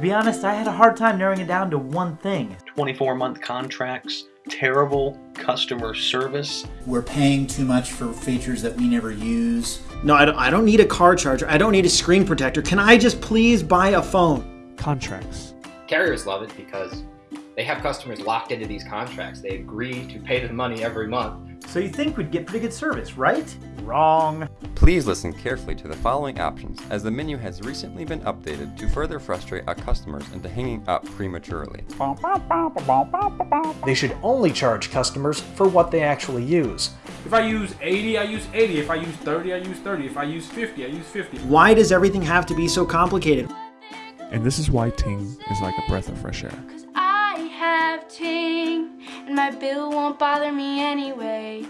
To be honest, I had a hard time narrowing it down to one thing. 24 month contracts, terrible customer service. We're paying too much for features that we never use. No, I don't, I don't need a car charger. I don't need a screen protector. Can I just please buy a phone? Contracts. Carriers love it because they have customers locked into these contracts. They agree to pay the money every month. So you think we'd get pretty good service, right? Wrong. Please listen carefully to the following options as the menu has recently been updated to further frustrate our customers into hanging up prematurely. They should only charge customers for what they actually use. If I use 80, I use 80. If I use 30, I use 30. If I use 50, I use 50. Why does everything have to be so complicated? And this is why Ting is like a breath of fresh air. I have Ting, and my bill won't bother me anyway.